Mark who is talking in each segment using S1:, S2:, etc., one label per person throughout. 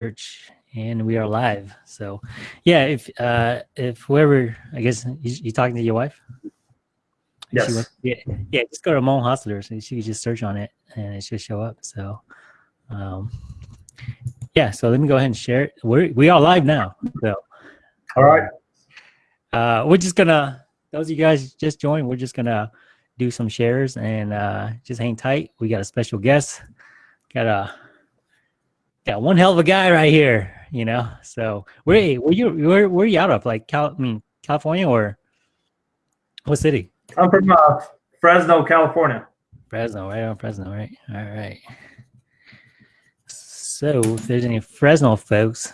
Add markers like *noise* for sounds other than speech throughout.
S1: church and we are live. So yeah if uh if whoever i guess you, you talking to your wife?
S2: Yes.
S1: Wants- yeah, yeah just go to Hmong hustlers and she can just search on it and it should show up. So um yeah so let me go ahead and share it. We're we are live now so.
S2: All right.
S1: uh we're just gonna those of you guys just joined we're just gonna do some shares and uh just hang tight. We got a special guest. Got a got one hell of a guy right here you know? So where where you where, where you out of? Like cal i mean california or what city?
S2: I'm from uh, Fresno, California.
S1: fresno right on fresno right? All right. So if there's any fresno folks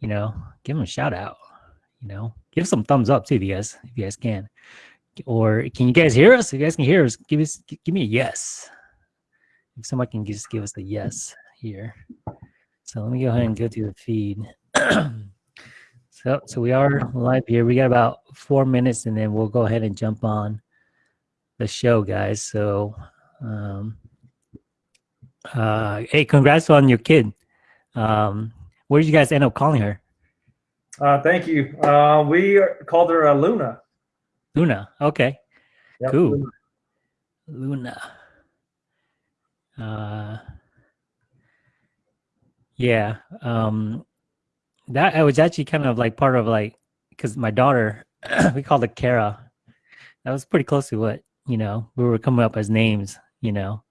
S1: you know give them a shout out you know? Give some thumbs up too if you guys if you guys can. Or can you guys hear us? If you guys can hear us give us give me a yes. If somebody can just give us a yes here so let me go ahead and go to the feed *clears throat* so so we are live here we got about four minutes and then we'll go ahead and jump on the show guys so um uh hey congrats on your kid um where did you guys end up calling her
S2: Uh, thank you. Uh, we are- called her uh, Luna.
S1: luna okay
S2: Yep,
S1: Cool.
S2: Luna.
S1: Luna. Uh, yeah. Um, that I was actually kind of like part of like because my daughter, *clears throat* we called her Kara. That was pretty close to what you know we were coming up as names. You know,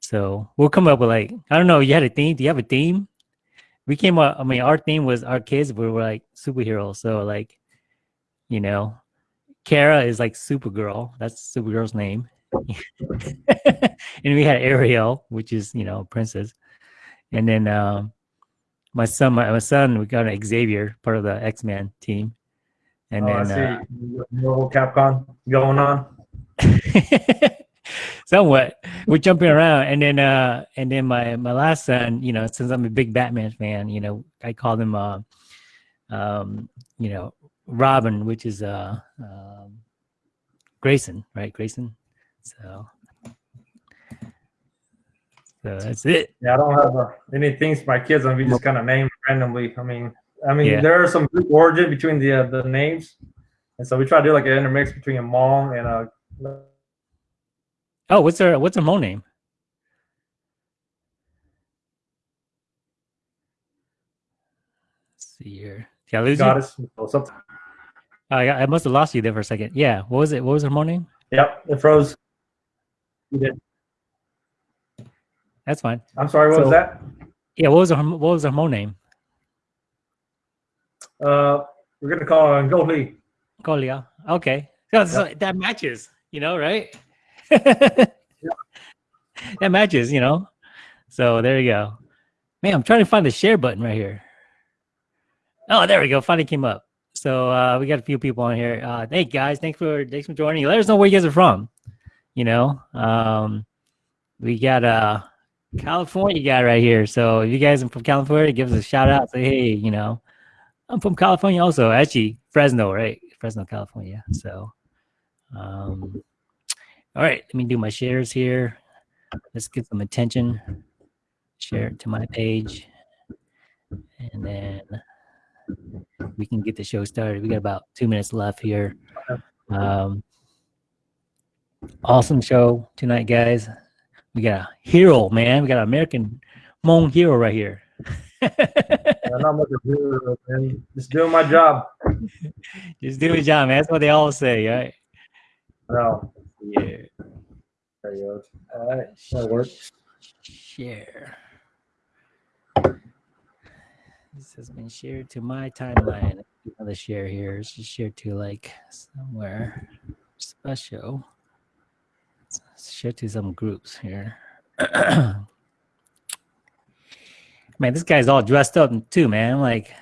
S1: so we'll come up with like I don't know. You had a theme? Do you have a theme? We came up. I mean, our theme was our kids. We were like superheroes. So like, you know, Kara is like Supergirl. That's Supergirl's name. *laughs* and we had Ariel, which is you know princess, and then um, my son, my, my son, we got an Xavier, part of the X Men team, and
S2: oh, I
S1: then
S2: see. Marvel Capcom going on.
S1: uh, *laughs* somewhat we're jumping around, and then uh, and then my my last son, you know, since I'm a big Batman fan, you know, I called him, uh, um, you know, Robin, which is uh, um, Grayson, right, Grayson. So, so that's it.
S2: Yeah, I don't have uh, any things for my kids, and we just kind of name randomly. I mean, I mean,
S1: Yeah.
S2: there are some origin between the uh, the names, and so we try to do like an intermix between a mom and a.
S1: Oh, what's her what's her Hmong name? Let's see here. Did I lose you?
S2: goddess. or something.
S1: I, I must have lost you there for a second. Yeah. What was it? What was her Hmong name?
S2: Yep, it froze. You did.
S1: That's fine.
S2: I'm sorry. What
S1: So-
S2: was that?
S1: Yeah. What was her What was her Hmong name?
S2: Uh, we're gonna call her Goldie.
S1: Golia. Okay. So, so that matches. You know, right? *laughs* that matches. You know. So there you go. Man, I'm trying to find the share button right here. Oh, there we go. Finally came up. So uh, we got a few people on here. Uh, hey guys, thanks for thanks for joining. Let us know where you guys are from. You know, um, we got a California guy right here. So if you guys are from California, give us a shout out. Say hey, you know, I'm from California also. Actually, Fresno, right? Fresno, California. So, um, all right, let me do my shares here. Let's get some attention. Share it to my page, and then we can get the show started. We got about two minutes left here. Um, awesome show tonight, guys. We got a hero, man. We got an American Hmong hero right here.
S2: I'm not much of a *laughs* hero, man. Just doing my job.
S1: Just do your job, man. That's what they all say, right?
S2: No.
S1: Yeah.
S2: There you go. All right. That works.
S1: Share. This has been shared to my timeline. Another share here. It's just shared to like somewhere special. It's shared to some groups here. *clears throat* man, this guy's all dressed up too, man. Like,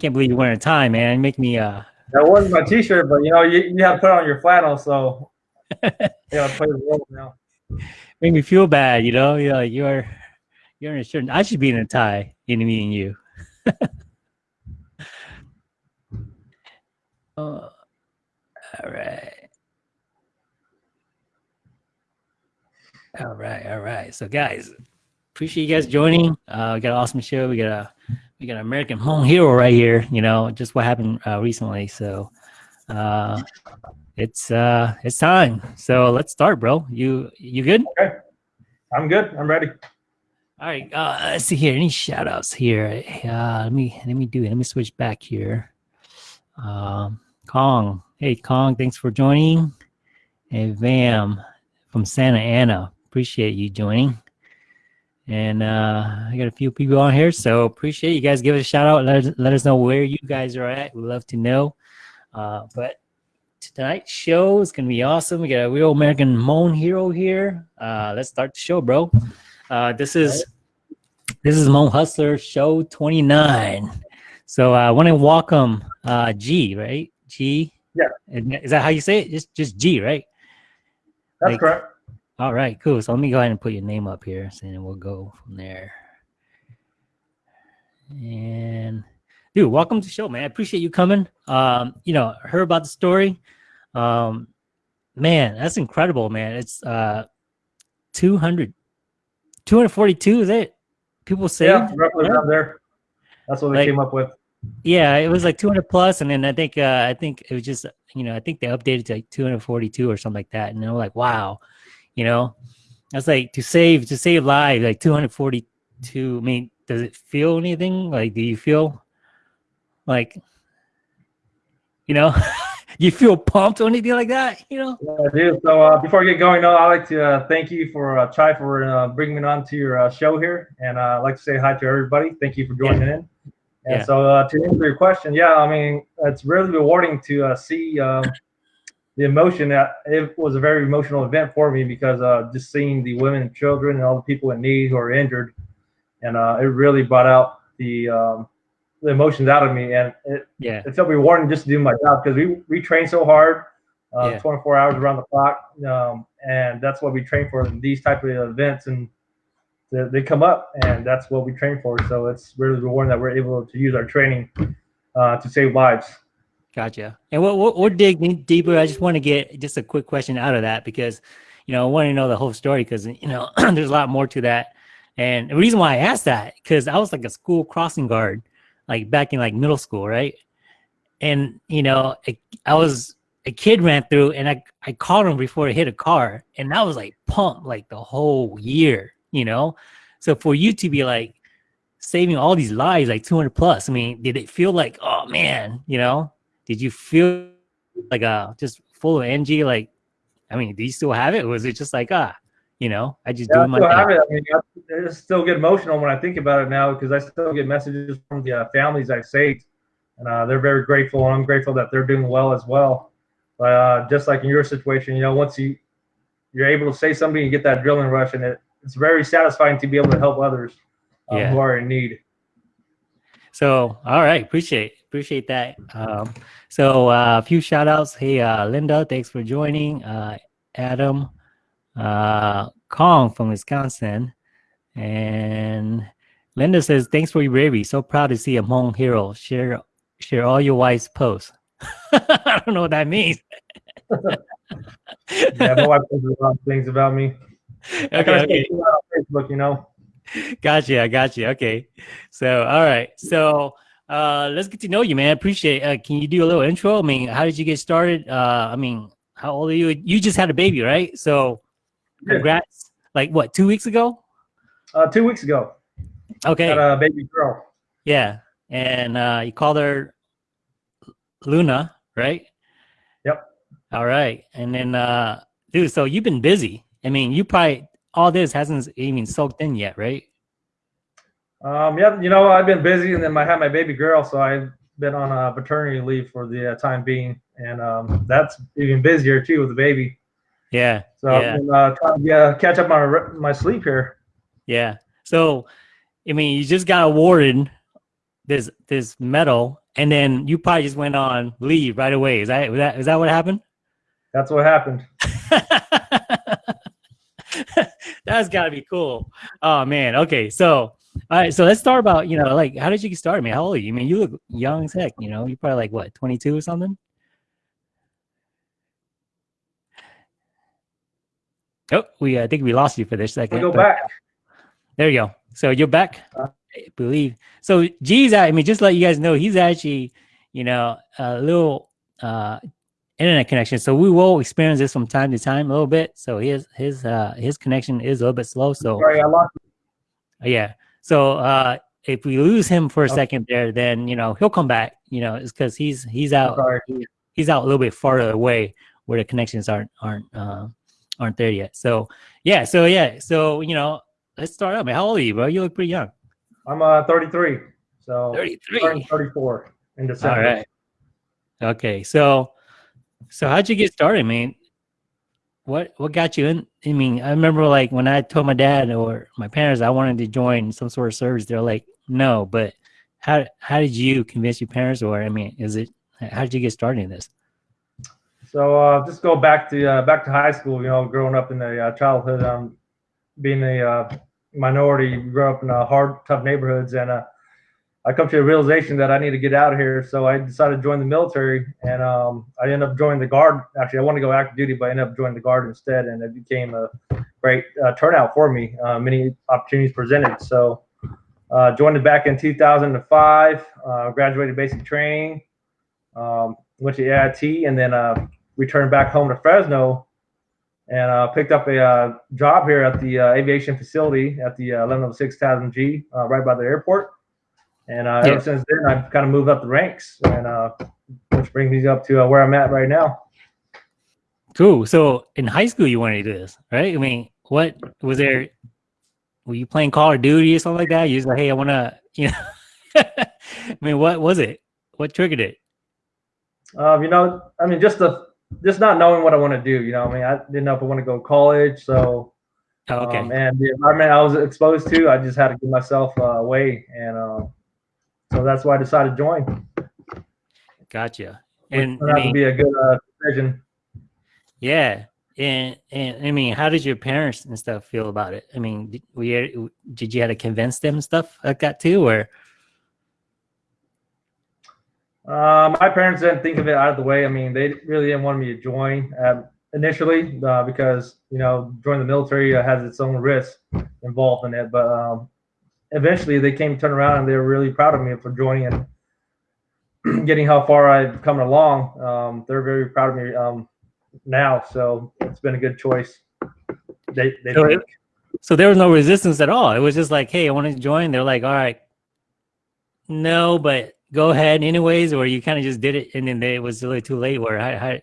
S1: can't believe you're wearing a tie, man. Make me uh
S2: That wasn't my T-shirt, but you know, you, you have to put on your flannel, so *laughs* you gotta play the role now.
S1: make me feel bad, you know. You're like you're you're in a shirt. I should be in a tie in me and you. *laughs* uh, all right. All right, all right. So guys, appreciate you guys joining. Uh, we got an awesome show. We got a we got an American Hmong hero right here. You know, just what happened uh, recently. So uh, it's uh, it's time. So let's start, bro. You you good?
S2: Okay, I'm good. I'm ready.
S1: All right. Uh, let's see here. Any shout outs here? Uh, let me let me do it. Let me switch back here. Um, Kong. Hey, Kong. Thanks for joining. Hey, Vam from Santa Ana. Appreciate you joining. And uh, I got a few people on here, so appreciate you guys. Give us a shout out. Let us, let us know where you guys are at. We'd love to know. Uh, but tonight's show is gonna be awesome. We got a real American Hmong hero here. Uh, let's start the show, bro. Uh, this is this is Hmong Hustler show 29. So uh, I want to welcome uh, G, right? G.
S2: Yeah.
S1: Is that how you say it? Just just G, right?
S2: That's
S1: Like-
S2: correct.
S1: All right, cool. So let me go ahead and put your name up here, then we'll go from there. And dude, welcome to the show, man. I appreciate you coming. Um, you know, heard about the story. Um, man, that's incredible, man. It's uh 200 242, is it? People say
S2: Yeah, roughly
S1: yeah.
S2: around there. That's what they
S1: Like-
S2: came up with.
S1: yeah, it was like 200 plus, and then I think uh, I think it was just you know I think they updated to like 242 or something like that, and they were like, wow, you know, that's like to save to save lives like 242. I mean, does it feel anything? Like, do you feel like you know *laughs* you feel pumped or anything like that? You know?
S2: Yeah, I do. So uh, before I get going, though, I'd like to uh, thank you for uh, Chai for uh, bringing me on to your uh, show here, and uh, I'd like to say hi to everybody. Thank you for joining in. And
S1: Yeah.
S2: so uh, to answer your question, yeah, I mean it's really rewarding to uh, see um, the emotion. That it was a very emotional event for me because uh, just seeing the women and children and all the people in need who are injured, and uh, it really brought out the um, the emotions out of me, and it
S1: Yeah,
S2: it felt rewarding just to do my job because we we train so hard, uh,
S1: Yeah.
S2: 24 hours around the clock, um, and that's what we train for these type of events, and they, they come up, and that's what we train for. So it's really rewarding that we're able to use our training uh, to save lives.
S1: Gotcha. And we'll, we'll, we'll dig deeper. I just want to get just a quick question out of that because, you know, I want to know the whole story because, you know, *clears throat* there's a lot more to that. And the reason why I asked that, because I was like a school crossing guard, like back in like middle school, right? And, you know, I, I was, a kid ran through and I, I caught him before he hit a car. And that was like pumped like the whole year, you know? So for you to be like saving all these lives, like 200 plus, I mean, did it feel like, oh man, you know? Did you feel like uh just full of energy like i mean do you still have it or was it just like ah you know i just
S2: Yeah,
S1: doing my
S2: still have
S1: thing
S2: it. I mean, I, still get emotional when I think about it now because I still get messages from the uh, families I've saved, and uh, they're very grateful, and I'm grateful that they're doing well as well. But uh, just like in your situation, you know, once you you're able to say something, you get that drilling rush, and it, it's very satisfying to be able to help others um,
S1: Yeah.
S2: who are in need.
S1: so all right appreciate appreciate that um so uh, a few shout outs hey uh linda thanks for joining uh adam uh kong from wisconsin and linda says thanks for your bravery so proud to see a hmong hero share share all your wife's posts *laughs* i don't know what that means *laughs*
S2: Yeah, my wife says a lot of things about me.
S1: Okay, okay.
S2: say that on Facebook, you know.
S1: Gotcha, I got you. Okay. So, all right. So, uh, let's get to know you, man. Appreciate. Uh, can you do a little intro? I mean, how did you get started? Uh, I mean, how old are you? You just had a baby, right? So,
S2: Yeah.
S1: congrats. Like what? Two weeks ago?
S2: Uh, two weeks ago,
S1: Okay.
S2: got a baby girl.
S1: yeah. And uh, you called her Luna, right?
S2: Yep.
S1: All right. And then, uh, dude, so you've been busy. I mean, you probably all this hasn't even soaked in yet, right?
S2: Um, yeah, you know, I've been busy, and then I had my baby girl, so I've been on a paternity leave for the uh, time being, and um, that's even busier too with the baby.
S1: Yeah.
S2: So
S1: Yeah.
S2: I've been uh, trying to uh, catch up on my, my sleep here.
S1: Yeah. So, I mean, you just got awarded this this medal, and then you probably just went on leave right away. Is that is that is that what happened?
S2: That's what happened. *laughs*
S1: That's got to be cool. Oh man. Okay. So, all right. So let's start about you know like how did you get started, man? How old are you? I mean, you look young as heck. You know, you're probably like what 22 or something. Oh, we I think we lost you for this
S2: I
S1: second.
S2: go back.
S1: There you go. So you're back.
S2: Uh,
S1: I believe. So G's. I mean, just let you guys know, he's actually, you know, a little uh, internet connection. So we will experience this from time to time a little bit. So his his uh, his connection is a little bit slow. So
S2: Sorry, I lost. You.
S1: yeah. So uh, if we lose him for a
S2: Okay.
S1: second there, then you know he'll come back. You know, it's because he's he's out he's out a little bit farther away where the connections aren't aren't uh, aren't there yet. So yeah, so yeah, so you know, let's start out. Man, how old are you, bro? You look pretty young.
S2: I'm uh 33, so
S1: Thirty
S2: turning 34 in December.
S1: All right. Okay, so so how'd you get started, man? What what got you in? I mean, I remember like when I told my dad or my parents I wanted to join some sort of service, they're like, no. But how how did you convince your parents, or I mean, is it how did you get started in this?
S2: So uh, just go back to uh, back to high school. You know, growing up in the uh, childhood, um, being a uh, minority, grew up in uh, hard, tough neighborhoods, and uh, I come to a realization that I need to get out of here. So I decided to join the military, and um, I ended up joining the guard. Actually, I wanted to go active duty, but I ended up joining the guard instead, and it became a great uh, turnout for me. Uh, many opportunities presented. So uh, joined it back in 2005. Uh, graduated basic training. Um, went to AIT, and then uh, returned back home to Fresno and uh, picked up a job here at the aviation facility at the uh, 1106 TASMG, right by the airport. And uh,
S1: Yeah.
S2: ever since then, I've kind of moved up the ranks, and uh, which brings me up to uh, where I'm at right now.
S1: Cool. So in high school, you wanted to do this, right? I mean, what was there? Were you playing Call of Duty or something like that? You was like, hey, I want to, *laughs* you know. I mean, what was it? What triggered it?
S2: Um, you know, I mean, just the just not knowing what I want to do. You know, I mean, I didn't know if I want to go to college, so
S1: Oh, okay.
S2: Um, and the environment I was exposed to, I just had to get myself uh, away, and uh, so that's why I decided to join.
S1: Gotcha. And
S2: turned
S1: I
S2: out to
S1: mean,
S2: be a good uh, decision.
S1: yeah. And, and I mean, how did your parents and stuff feel about it? I mean, did, you, did you have to convince them and stuff like that too? Or,
S2: Uh, my parents didn't think of it out of the way. I mean, they really didn't want me to join um, initially uh, because you know joining the military uh, has its own risks involved in it. But um, eventually, they came to turn around and they were really proud of me for joining and *clears throat* getting how far I've come along. Um, they're very proud of me um, now, so it's been a good choice. They, they
S1: So it- so there was no resistance at all. It was just like, hey, I want to join. They're like, all right, no, but go ahead anyways. Or you kind of just did it, and then they, it was really too late. Where, I, how,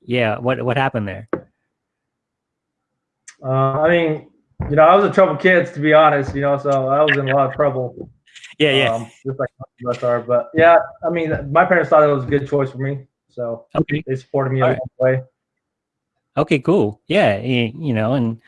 S1: yeah, what what happened there?
S2: Uh, I mean, you know, I was a troubled kid, to be honest. You know, so I was in a lot of trouble.
S1: Yeah, yeah.
S2: Um, just like most of us are. But yeah, I mean, my parents thought it was a good choice for me, so
S1: okay,
S2: they supported me
S1: All
S2: along the way.
S1: okay, cool. Yeah, you, you know, and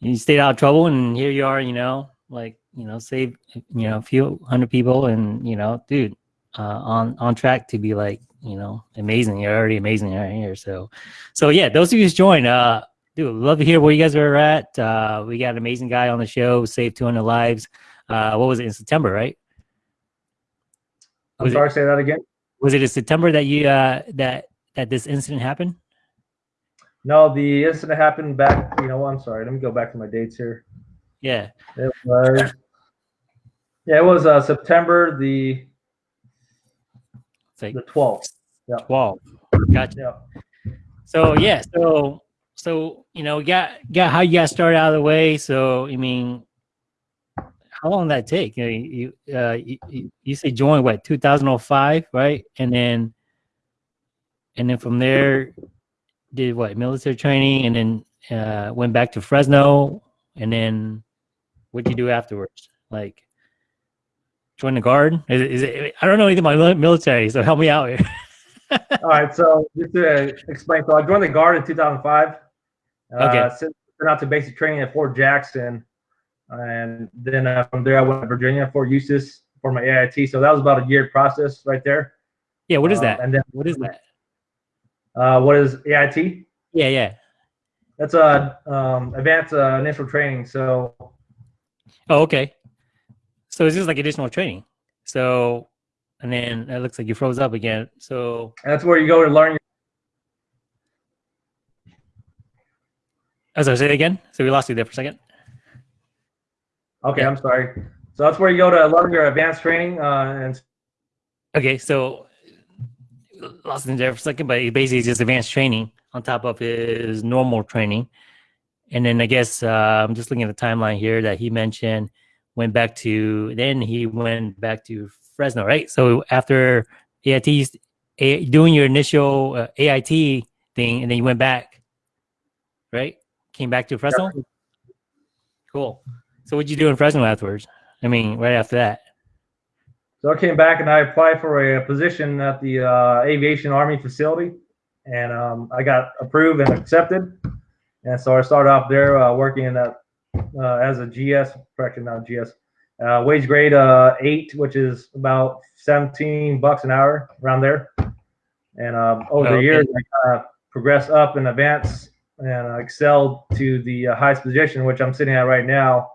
S1: you stayed out of trouble, and here you are. You know, like you know, save you know a few hundred people, and you know, dude, uh, on on track to be like you know amazing. You're already amazing right here. So, so yeah, those of you who joined, uh, dude, love to hear where you guys are at. Uh, we got an amazing guy on the show, saved 200 lives. Uh, what was it in September, right?
S2: I'm
S1: Was it-
S2: sorry, say that again.
S1: Was it in September that you uh that that this incident happened?
S2: No, the incident happened back. You know, I'm sorry. Let me go back to my dates here.
S1: Yeah.
S2: It was, yeah, it was uh, September the
S1: like
S2: the 12th.
S1: 12. Gotcha.
S2: Yeah.
S1: So yeah, so so you know, got got how you got started out of the way. So I mean, how long did that take? You know, you uh you, you- say join what 2005, right? And then and then from there did what military training and then uh went back to Fresno and then what'd you do afterwards? Like join the guard? Is it I don't know anything about military, so help me out here. *laughs*
S2: All right, so just to explain, so I joined the Guard in 2005.
S1: Okay.
S2: Uh, sent out to basic training at Fort Jackson, and then uh, from there I went to Virginia, Fort Eustis for my AIT. So that was about a year process right there.
S1: yeah, what is
S2: Um,
S1: that?
S2: and then
S1: What is that?
S2: uh, what is AIT?
S1: Yeah, yeah.
S2: That's a um, advanced uh, initial training. So
S1: Oh, okay. So it's just like additional training. So, and then it looks like you froze up again. So,
S2: that's where you go to learn.
S1: As I say it again. So we lost you there for a second.
S2: Okay,
S1: Yeah.
S2: I'm sorry. So that's where you go to learn your advanced training, uh, and
S1: Okay, so lost in there for a second, but it basically just advanced training on top of his normal training. And then I guess uh, I'm just looking at the timeline here that he mentioned went back to then he went back to Fresno, right? So after AIT, doing your initial uh, AIT thing, and then you went back, right? Came back to Fresno. Cool. So what'd you do in Fresno afterwards? I mean, right after that.
S2: So I came back and I applied for a position at the uh, Aviation Army facility, and um, I got approved and accepted. And so I started off there uh, working in that uh, as a GS, correction, not GS, uh, wage grade uh, eight, which is about 17 bucks an hour around there. And um, over
S1: Okay.
S2: the years, I kind of progressed up and advanced and uh, excelled to the uh, highest position, which I'm sitting at right now.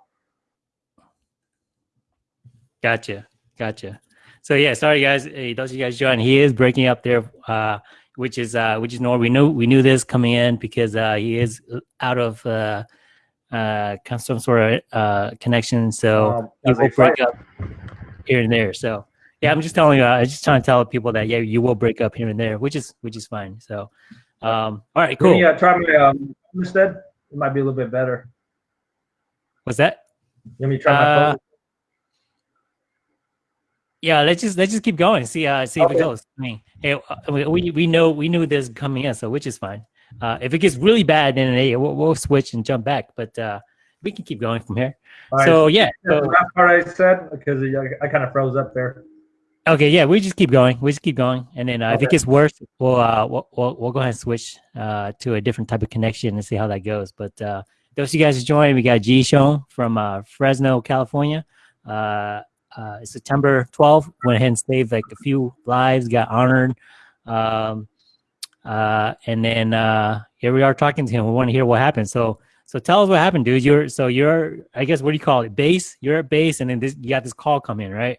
S1: Gotcha, gotcha. So yeah, sorry guys, hey, those of you guys join. He is breaking up there, uh, which is uh, which is normal. We knew we knew this coming in because uh, he is out of uh, uh, some sort of uh, connection. So
S2: Um,
S1: he will break up here and there. So yeah, I'm just telling you, uh, I'm just trying to tell people that yeah, you will break up here and there, which is which is fine. So um, all right, cool.
S2: uh, try my um, instead? It might be a little bit better.
S1: What's that?
S2: Let me try my
S1: Uh,
S2: phone.
S1: Yeah, let's just let's just keep going. See uh see if it goes. I mean, hey, uh, we we- know we knew this coming in, so which is fine. Uh, if it gets really bad, then hey, we'll, we'll switch and jump back. But uh, we can keep going from here.
S2: All right.
S1: So yeah,
S2: That's the
S1: so,
S2: last part I said because I, I kind of froze up there.
S1: Okay, yeah, we just keep going. We just keep going, and then uh, if it
S2: Okay.
S1: gets worse, we'll uh we'll, we'll we'll go ahead and switch uh to a different type of connection and see how that goes. But uh, those of you guys who joined, we got G Show from uh, Fresno, California. Uh, uh, September 12th, went ahead and saved like a few lives, got honored. Um, uh, and then uh, here we are talking to him. We want to hear what happened. So, so tell us what happened, dude. You're so you're, I guess, what do you call it? Base. You're at base, and then this, you got this call come in, right?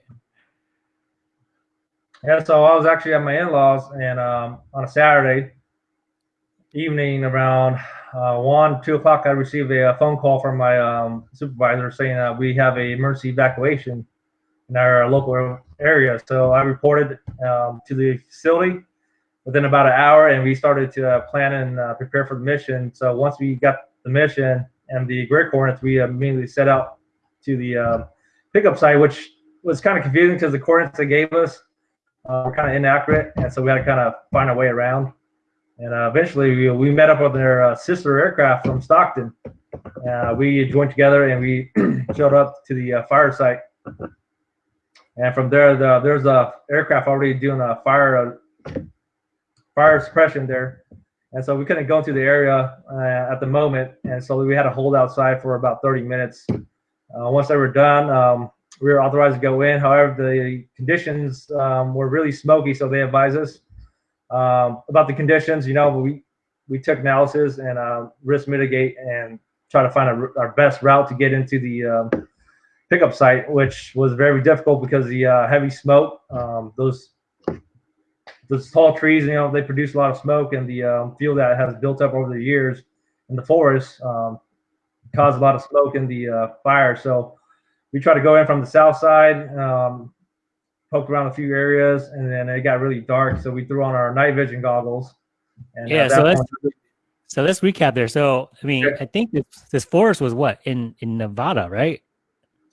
S2: Yeah, so I was actually at my in-laws, and um, on a Saturday evening around uh, one, two o'clock, I received a, phone call from my um, supervisor saying that we have a emergency evacuation in our local area. So I reported um, to the facility within about an hour, and we started to uh, plan and uh, prepare for the mission. So once we got the mission and the Grid Coordinates, we immediately set out to the uh, pickup site, which was kind of confusing because the coordinates they gave us uh, were kind of inaccurate, and so we had to kind of find our way around. And uh, eventually, we, we met up with their uh, sister aircraft from Stockton. Uh, we joined together and we *clears throat* showed up to the uh, fire site. And from there, the, there's a aircraft already doing a fire uh, fire suppression there, and so we couldn't go into the area at the moment, and so we had to hold outside for about 30 minutes. Once they were done, um, we were authorized to go in. However, the conditions um, were really smoky, so they advised us um, about the conditions. You know, we we took analysis and uh, risk mitigate and try to find a, our best route to get into the um, pickup site, which was very difficult because the uh, heavy smoke, um, those those tall trees, you know, they produce a lot of smoke, and the um, fuel that has built up over the years in the forest um, caused a lot of smoke in the uh, fire. So we tried to go in from the south side, um, poked around a few areas, and then it got really dark. So we threw on our night vision goggles. And
S1: Yeah, so let's-
S2: point,
S1: So let's recap there. So I mean. I think this this forest was what in in Nevada, right?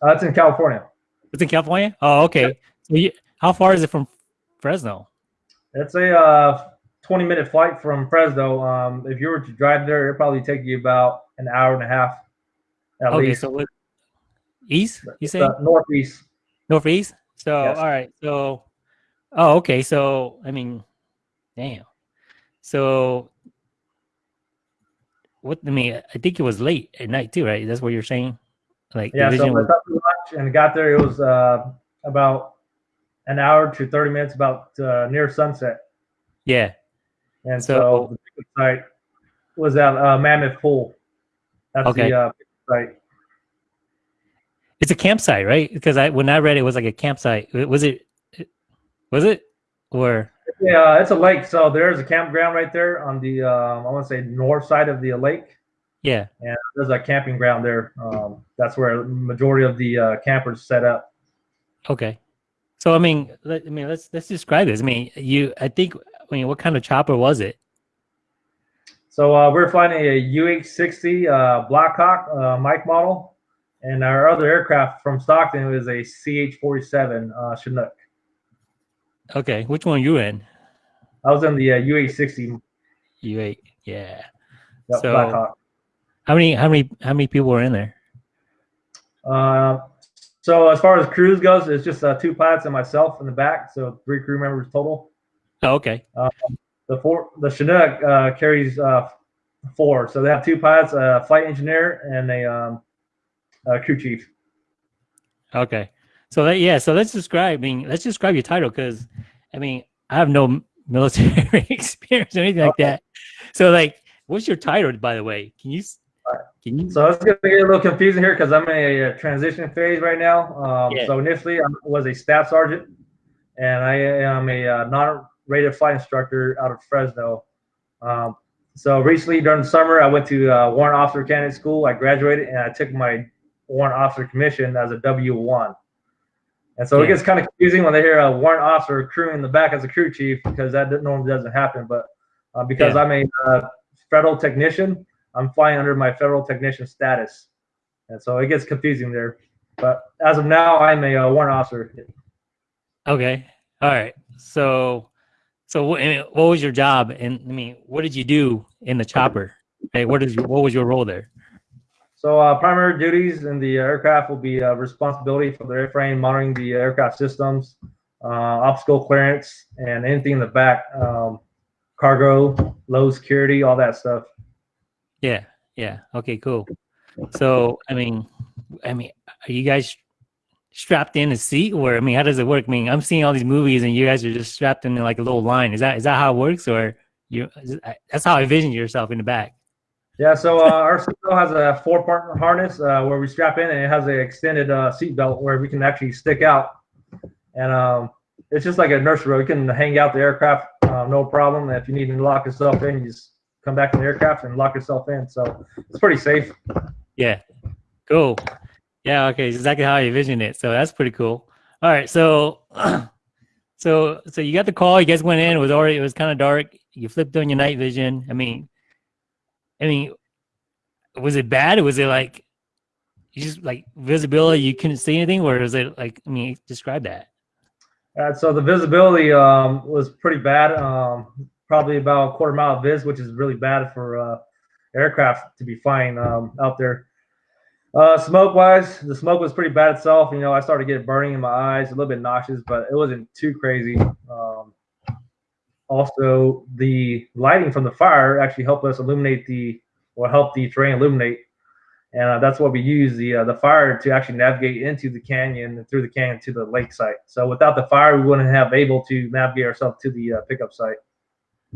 S2: uh, it's in California.
S1: It's in California. Oh, okay. So you, how far is it from Fresno?
S2: It's a uh, 20 minute flight from Fresno. Um, if you were to drive there, it'd probably take you about an hour and a half at
S1: okay,
S2: least.
S1: so east? You say
S2: Uh, northeast.
S1: northeast? So
S2: Yes.
S1: all right. So oh, okay. So I mean, damn. So what? I mean, I think it was late at night too, right? That's what you're saying. Like
S2: Yeah, so
S1: was,
S2: for lunch and got there. It was uh, about an hour to 30 minutes, about uh, near sunset.
S1: yeah.
S2: And
S1: So-
S2: so, the site was at uh, Mammoth Pool. That's
S1: Okay.
S2: the uh, site.
S1: It's a campsite, right? Because I when I read it, it was like a campsite. Was it? Was it? Or
S2: Yeah, it's a lake. So there's a campground right there on the, um, I want to say north side of the lake.
S1: Yeah.
S2: And there's a camping ground there. Um, that's where majority of the uh, campers set up.
S1: Okay. So I mean, let, I mean, let's let's describe this. I mean, you, I think, I mean, what kind of chopper was it?
S2: So uh, we're flying a UH-60 uh, Blackhawk uh, Mike model, and our other aircraft from Stockton was a CH-47 uh, Chinook.
S1: Okay, which one you in?
S2: I was in the uh, UH-60
S1: U8. Yeah.
S2: yep,
S1: So-
S2: Blackhawk.
S1: How many? How many? How many people were in there?
S2: Uh, so as far as crews goes, it's just uh, two pilots and myself in the back, so three crew members total.
S1: Oh, okay.
S2: The four, the Chinook uh, carries uh, four, so they have two pilots, a flight engineer, and a, um, a crew chief.
S1: Okay. So that, yeah. So let's describe. I mean, let's describe your title because, I mean, I have no *laughs* military *laughs* experience or anything like
S2: Okay.
S1: that. So like, what's your title, by the way? Can you? Can you?
S2: So it's going to get a little confusing here because I'm in a, uh transition phase right now. Um,
S1: Yeah.
S2: So initially, I was a staff sergeant, and I am a uh, non-rated flight instructor out of Fresno. Um, so recently, during the summer, I went to uh, warrant officer candidate school. I graduated, and I took my warrant officer commission as a W one. And so it gets kind of confusing when they hear a warrant officer crewing in the back as a crew chief because that normally doesn't happen. But uh, because
S1: Yeah.
S2: I'm a uh, federal technician, I'm flying under my federal technician status, and so it gets confusing there. But as of now, I'm a uh, warrant officer.
S1: Okay. All right. So, so what, what was your job? And I mean, what did you do in the chopper? Hey, what is your, what was your role there?
S2: So uh, primary duties in the aircraft will be uh, responsibility for the airframe, monitoring the aircraft systems, uh, obstacle clearance, and anything in the back, um, cargo, low security, all that stuff.
S1: Yeah. Yeah. Okay. Cool. So, I mean, I mean, are you guys strapped in a seat, or I mean, how does it work? I mean, I'm seeing all these movies, and you guys are just strapped in like a little line. Is that is that how it works, or you? That's how I envision yourself in the back.
S2: Yeah, so uh, our seatbelt has a four-part harness uh, where we strap in, and it has an extended uh, seatbelt where we can actually stick out, and um, it's just like a nursery. You can hang out the aircraft, uh, no problem. If you need to lock yourself in, you just come back to the aircraft and lock yourself in. So it's pretty safe.
S1: Yeah. Cool. Yeah. Okay. Exactly how I envisioned it. So that's pretty cool. All right. So, *clears throat* so, so you got the call. You guys went in. It was already. It was kind of dark. You flipped on your night vision. I mean, I mean, was it bad? Or was it like you just like visibility? You couldn't see anything, or was it like? I mean, describe that.
S2: Uh, so the visibility um, was pretty bad. Um, probably about a quarter mile of vis, which is really bad for uh, aircraft to be flying um, out there. Uh, smoke wise, the smoke was pretty bad itself. You know, I started getting burning in my eyes, a little bit nauseous, but it wasn't too crazy. Um, also, the lighting from the fire actually helped us illuminate the, or help the terrain illuminate, and uh, that's what we use the uh, the fire to actually navigate into the canyon and through the canyon to the lake site. So without the fire, we wouldn't have able to navigate ourselves to the uh, pickup site.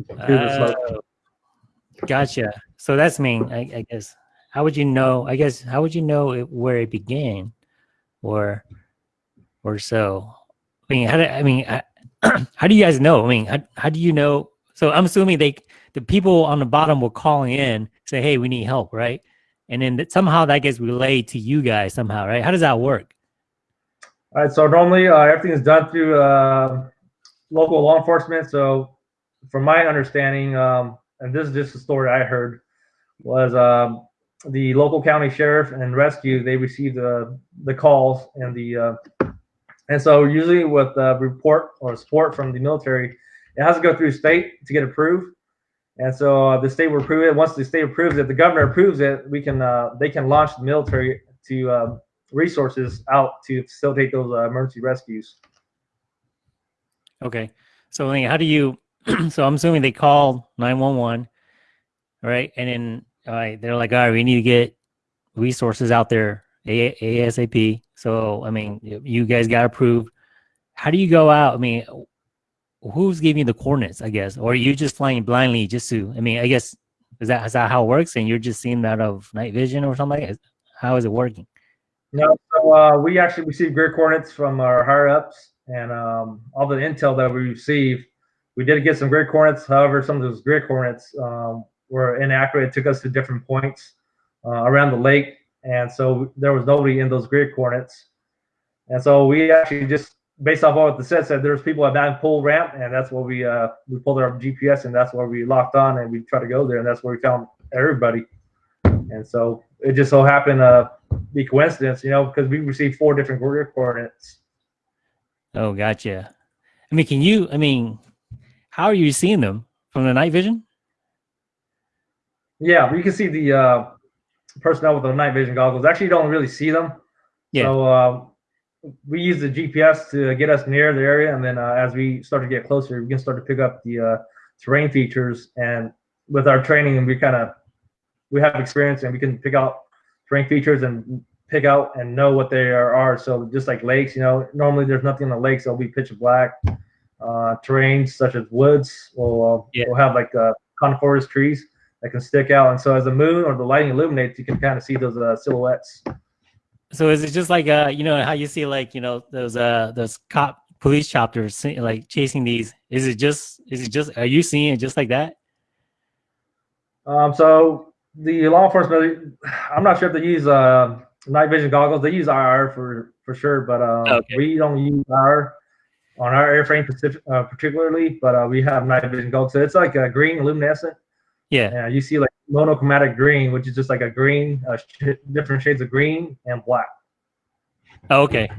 S2: through the smoke.
S1: Oh, gotcha. So that's mean. I, I guess. How would you know? I guess. How would you know it, where it began, or, or so? I mean, how do, I mean, I, *clears throat* how do you guys know? I mean, how, how do you know? So I'm assuming they, the people on the bottom were calling in, say, "Hey, we need help," right? And then that somehow that gets relayed to you guys somehow, right? How does that work?
S2: All right. So normally uh, everything is done through uh, local law enforcement. So from my understanding, um, and this is just a story I heard, was um, the local county sheriff and rescue they received uh, the calls and the uh, and so usually with a report or support from the military, it has to go through state to get approved. And so uh, the state will approve it. Once the state approves it, the governor approves it. We can uh, they can launch the military to um, resources out to facilitate those uh, emergency rescues.
S1: Okay. So how do you? *clears throat* so I'm assuming they call nine one one, right? And then they're like, all right, we need to get resources out there ASAP. So I mean, you guys got approved. How do you go out? I mean, who's giving you the coordinates? I guess, or are you just flying blindly just to? I mean, I guess is that is that how it works? And you're just seeing that of night vision or something? Like that? How is it working?
S2: No, so uh, we actually received grid coordinates from our higher ups and um, all the intel that we received. We did get some grid coordinates. However, some of those grid coordinates um, were inaccurate. It took us to different points. uh, around the lake, and so there was nobody in those grid coordinates. And so we actually just based off what the set said, there's people at that pull ramp, and that's what we uh, we pulled our GPS, and that's where we locked on, and we tried to go there, and that's where we found everybody. And so it just so happened to be coincidence, you know, because we received four different grid coordinates.
S1: Oh, gotcha. I mean, can you? I mean, how are you seeing them from the night vision?
S2: Yeah, we can see the uh, personnel with the night vision goggles. Actually, don't really see them.
S1: Yeah.
S2: So uh, we use the GPS to get us near the area, and then uh, as we start to get closer, we can start to pick up the uh, terrain features. And with our training, and we kind of we have experience, and we can pick out terrain features and pick out and know what they are. are. So just like lakes, you know, normally there's nothing in the lakes; they'll be pitch black. Uh, terrains such as woods will
S1: Yeah.
S2: will have like uh, coniferous trees that can stick out, and so as the moon or the lighting illuminates, you can kind of see those uh, silhouettes.
S1: So is it just like uh, you know, how you see like you know those uh those cop police choppers like chasing these? Is it just? Is it just? Are you seeing it just like that?
S2: Um, so the law enforcement, I'm not sure if they use uh, night vision goggles. They use IR for for sure, but um,
S1: Okay.
S2: we don't use IR on our airframe specific, uh, particularly. But uh, we have night vision goggles. So it's like a green luminescent.
S1: Yeah.
S2: Yeah, you see like monochromatic green, which is just like a green, uh, sh- different shades of green and black.
S1: Oh, okay.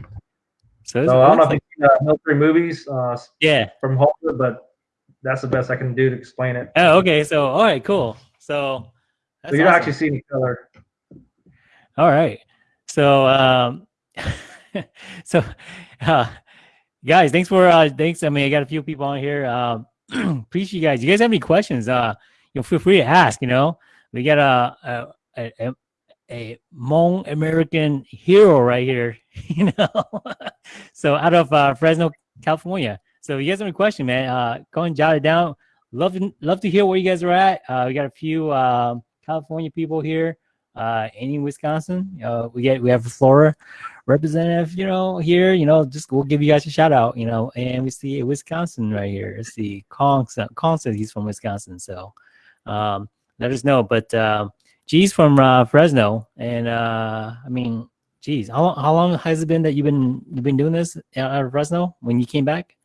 S1: So,
S2: So I don't know if you've seen uh, military movies uh,
S1: yeah.
S2: from Hollywood, but that's the best I can do to explain it.
S1: Oh, okay. So all right, cool. So
S2: So you don't
S1: awesome.
S2: actually see any color.
S1: All right. So um *laughs* so uh guys, thanks for uh thanks. I mean I got a few people on here. Um *clears throat* appreciate you guys. You guys have any questions? Uh you know feel free to ask, you know. We got a a a, a, Hmong American hero right here, *laughs* you know. *laughs* so out of uh Fresno, California. So if you guys have any question, man, uh go and jot it down. Love to love to hear where you guys are at. Uh we got a few um California people here uh, any Wisconsin. Uh, we get we have a representative, you know, here. You know, just we'll give you guys a shout out, you know. And we see a Wisconsin right here. See, Kong. sa- Kong says he's from Wisconsin, so um, let us know. But uh, G's from uh, Fresno, and uh, I mean, geez, how long, how long has it been that you've been you've been doing this out of Fresno when you came back?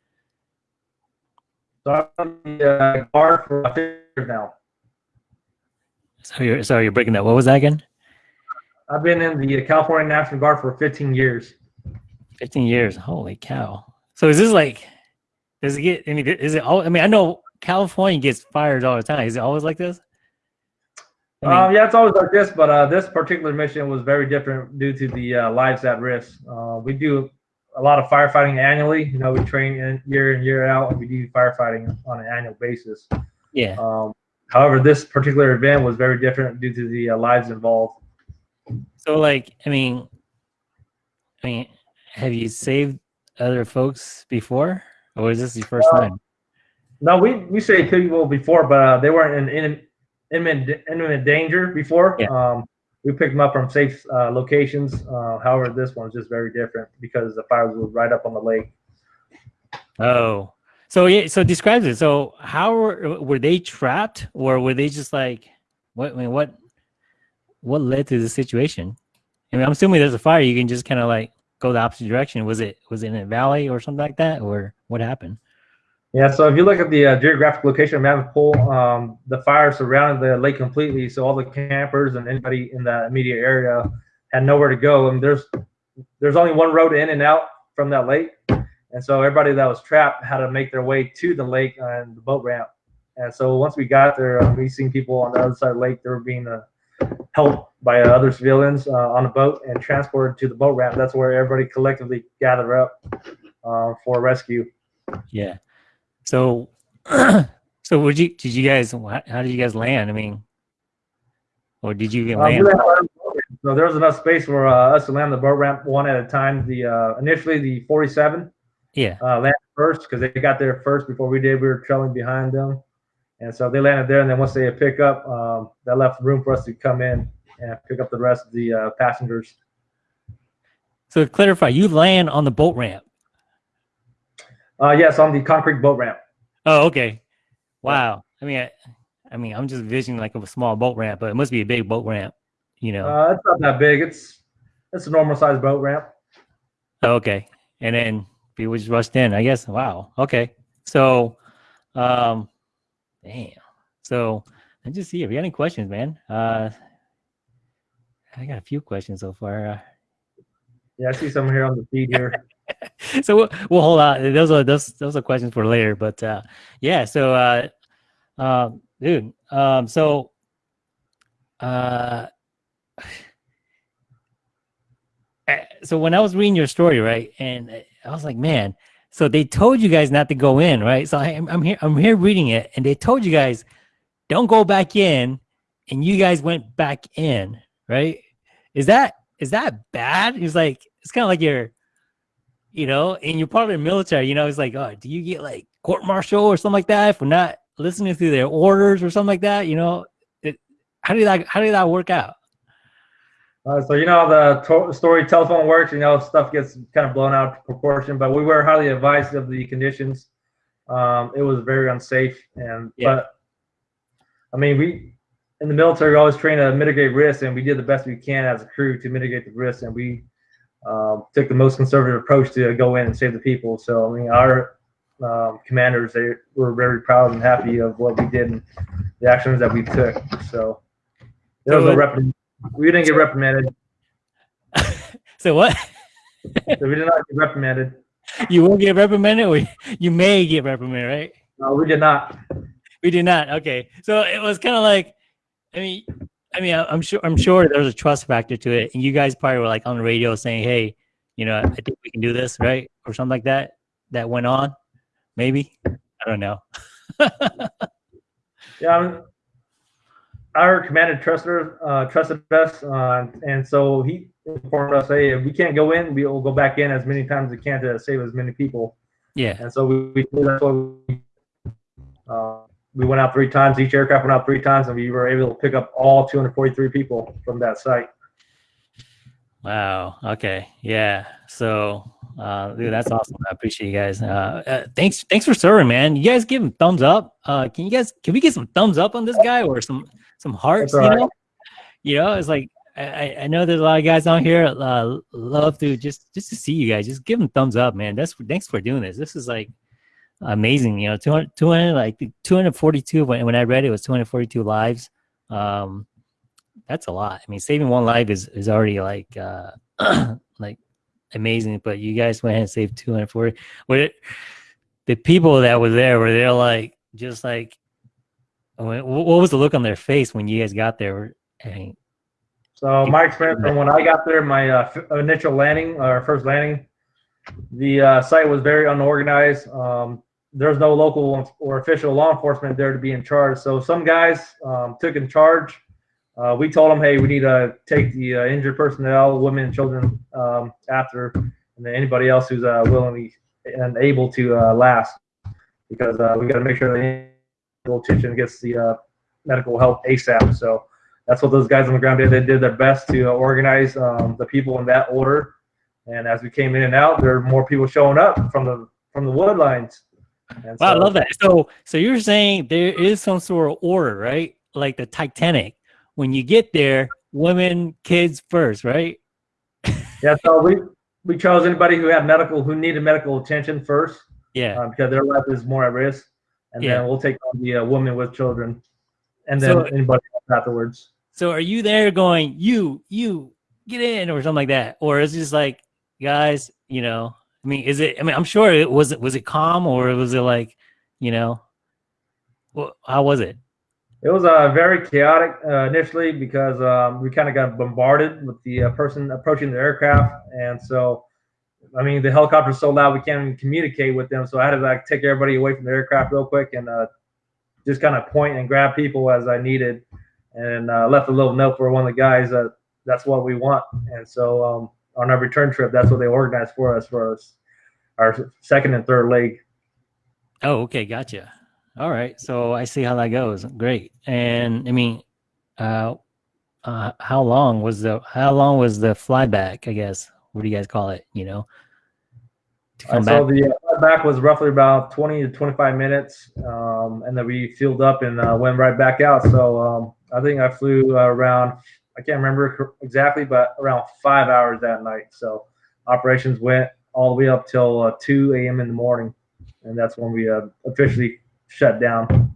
S2: So I'm the uh, guard for about 50 years now.
S1: So you're sorry, you're breaking that. What was that again?
S2: I've been in the California National Guard for 15 years.
S1: 15 years. Holy cow. So is this like, does it get, I mean, is it all, I mean, I know California gets fired all the time. Is it always like this? I mean,
S2: um, yeah, it's always like this, but uh, this particular mission was very different due to the uh, lives at risk. Uh, we do a lot of firefighting annually. You know, we train in, year in year out, and we do firefighting on an annual basis.
S1: yeah.
S2: Um, however, this particular event was very different due to the uh, lives involved.
S1: So like, I mean, I mean, have you saved other folks before or is this your first
S2: Uh,
S1: time?
S2: No, we we saved people before, but uh, they weren't in, in imminent imminent danger before.
S1: Yeah.
S2: Um, we picked them up from safe uh, locations. Uh, however, this one's just very different because the fires were right up on the lake.
S1: Oh, so yeah. So describe it. So how were, were they trapped or were they just like, what, I mean, what, what led to the situation? I mean, I'm assuming there's a fire. You can just kind of like go the opposite direction. Was it, was it in a valley or something like that? Or what happened?
S2: Yeah, so if you look at the uh, geographic location of Pool, um, the fire surrounded the lake completely. So all the campers and anybody in the immediate area had nowhere to go. And there's there's only one road in and out from that lake, and so everybody that was trapped had to make their way to the lake and the boat ramp. And so once we got there, uh, we seen people on the other side of the lake. They were being uh, helped by uh, other civilians uh, on a boat and transported to the boat ramp. That's where everybody collectively gathered up uh, for rescue.
S1: Yeah. So, *clears throat* so would you, did you guys, how did you guys land? I mean, or did you
S2: Uh,
S1: land?
S2: landed on the boat ramp. so there was enough space for uh, us to land the boat ramp one at a time. The uh, initially the 47
S1: Yeah.
S2: uh, landed first because they got there first before we did. We were trailing behind them, and so they landed there. And then once they had pick up, um, that left room for us to come in and pick up the rest of the uh, passengers.
S1: So to clarify, you land on the boat ramp.
S2: Uh, yes, on the concrete boat ramp.
S1: Oh, okay. Wow. I mean, I, I mean, I'm just visioning like of a small boat ramp, but it must be a big boat ramp. You know.
S2: Uh, it's not that big. It's it's a normal sized boat ramp.
S1: Okay. And then people just rushed in, I guess. Wow. Okay. So, um, damn. So let's just see if you got any questions, man. Uh, I got a few questions so far.
S2: Yeah, I see someone here on the feed here. *laughs* *laughs*
S1: so we'll, we'll hold on. Those are those those are questions for later. But uh, yeah. So, uh, uh, dude. Um, so, uh, *sighs* eh, so when I was reading your story, right, and I was like, man. So they told you guys not to go in, right? So I, I'm here. I'm here reading it, and they told you guys don't go back in, and you guys went back in, right? Is that is that bad? He's like, it's kind of like you're you know, and you're part of the military, you know, it's like, oh, do you get like court martial or something like that for not listening to their orders or something like that? You know, it, how did that how did that work out?
S2: Uh, so you know the to- story telephone works. You know stuff gets kind of blown out of proportion, but we were highly advised of the conditions. Um, it was very unsafe, and
S1: Yeah.
S2: but I mean we in the military we always train to mitigate risks, and we did the best we can as a crew to mitigate the risks, and we um, took the most conservative approach to go in and save the people. So I mean our um, commanders they were very proud and happy of what we did and the actions that we took. So there was
S1: So
S2: no reprimand. We didn't get reprimanded. *laughs*
S1: So what?
S2: So we did not get reprimanded.
S1: you won't get reprimanded, or you may get reprimanded, right?
S2: No, we did not.
S1: We did not. Okay, so it was kind of like, I mean, I mean, I'm sure, I'm sure there's a trust factor to it, and you guys probably were like on the radio saying, "Hey, you know, I think we can do this, right?" Or something like that. That went on, maybe. I don't know. *laughs*
S2: Yeah, I mean, our commander trusted uh, trusted us, uh, and so he informed us, "Hey, if we can't go in, we will go back in as many times as we can to save as many people."
S1: Yeah.
S2: And so we, we did that's what we, uh, we went out three times. Each aircraft went out three times, and we were able to pick up all 243 people from that site.
S1: Wow. Okay. Yeah. So, uh, dude, that's awesome. I appreciate you guys. Uh, uh, thanks. Thanks for serving, man. You guys give him thumbs up. Uh, can you guys? Can we get some thumbs up on this guy or some some hearts?
S2: That's
S1: You
S2: right.
S1: know. You know, it's like I, I- I know there's a lot of guys on here. Uh, love to just just to see you guys. Just give them thumbs up, man. That's thanks for doing this. This is like amazing. You know, 200, 200 like 242. When when I read it, it was 242 lives. Um, that's a lot. I mean, saving one life is is already like uh *clears throat* like amazing. But you guys went ahead and saved 240. What it, the people that were there were there like just like what was the look on their face when you guys got there? I mean,
S2: So my experience from when I got there, my uh, initial landing, our first landing, the uh, site was very unorganized. Um, there's no local or official law enforcement there to be in charge. So some guys um, took in charge. Uh, we told them, hey, we need to take the uh, injured personnel, women and children um, after, and then anybody else who's uh, willingly and able to uh, last, because uh, we got to make sure the attention gets the uh, medical help ASAP. So that's what those guys on the ground did. They did their best to organize um, the people in that order. And as we came in and out, there were more people showing up from the from the wood lines. And
S1: wow, I love that. So so you're saying there is some sort of order, right? Like the Titanic. When you get there, women, kids first, right? *laughs*
S2: Yeah, so we we chose anybody who had medical who needed medical attention first
S1: Yeah.
S2: um, because their life is more at risk, and
S1: Yeah.
S2: then we'll take on the uh, women with children, and then
S1: So-
S2: anybody else afterwards.
S1: So are you there going, you, you get in or something like that? Or is it just like, guys, you know, I mean, is it, I mean, I'm sure it was, It was it calm or was it like, you know, well, how was it?
S2: It was uh, very chaotic uh, initially because um, we kind of got bombarded with the uh, person approaching the aircraft, and so I mean the helicopter's so loud we can't even communicate with them. So I had to like take everybody away from the aircraft real quick and uh, just kind of point and grab people as I needed, and uh, left a little note for one of the guys that that's what we want. And so um, on our return trip, that's what they organized for us for us, our second and third leg.
S1: Oh, okay. Gotcha. All right. So I see how that goes. Great. And I mean, uh, uh, how long was the, how long was the flyback, I guess? What do you guys call it? You know, to
S2: Uh,
S1: come
S2: so the uh, back was roughly about 20 to 25 minutes, um, and then we filled up and uh, went right back out. So um, I think I flew uh, around I can't remember exactly, but around five hours that night. So operations went all the way up till uh, 2 a.m. in the morning, and that's when we uh, officially shut down.